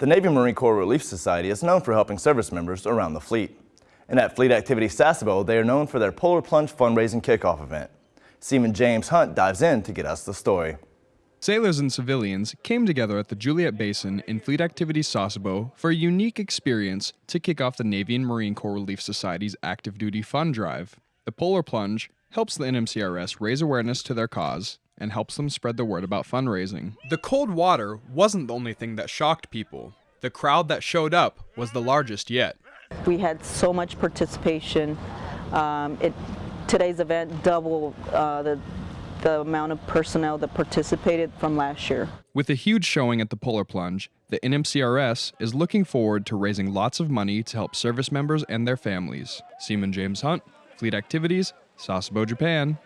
The Navy Marine Corps Relief Society is known for helping service members around the fleet. And at Fleet Activity Sasebo, they are known for their Polar Plunge fundraising kickoff event. Seaman James Hunt dives in to get us the story. Sailors and civilians came together at the Juliet Basin in Fleet Activity Sasebo for a unique experience to kick off the Navy and Marine Corps Relief Society's active duty fund drive. The Polar Plunge helps the NMCRS raise awareness to their cause and helps them spread the word about fundraising. The cold water wasn't the only thing that shocked people. The crowd that showed up was the largest yet. We had so much participation. Um, it, today's event doubled uh, the, the amount of personnel that participated from last year. With a huge showing at the Polar Plunge, the NMCRS is looking forward to raising lots of money to help service members and their families. Seaman James Hunt, Fleet Activities, Sasebo, Japan.